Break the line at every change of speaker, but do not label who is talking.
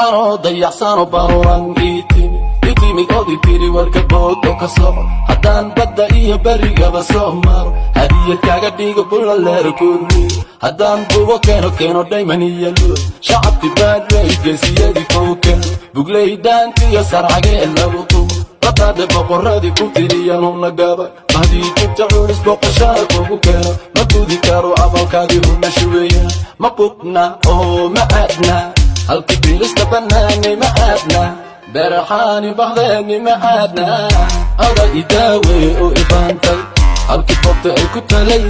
anoo dayacsano baruran ii timi ii timid ood ii tiri warka bood oo ka soco haddaan badda iyo berigaba soo maro hadiyad kaaga dhigo bulaleer kurmi haddaan bugo keeno keeno dhayman iyo luud shacabki baadwey geesiyadii kuu keeno bugley dhaantiyo sarcagee lagu tumo bataadhe boqoradii ku tiriyanuna gabay. Mahdii jubta culis boqoshaa kugu keeno. Ma gudi karo abalkaadii huna shuweeya ma bugna oo ma aadna halkii bilista bannaanay ma aadna beraxaani bahdeeni ma aadna. Ada idaawe oo ibaantay halkii bobta ay ku talay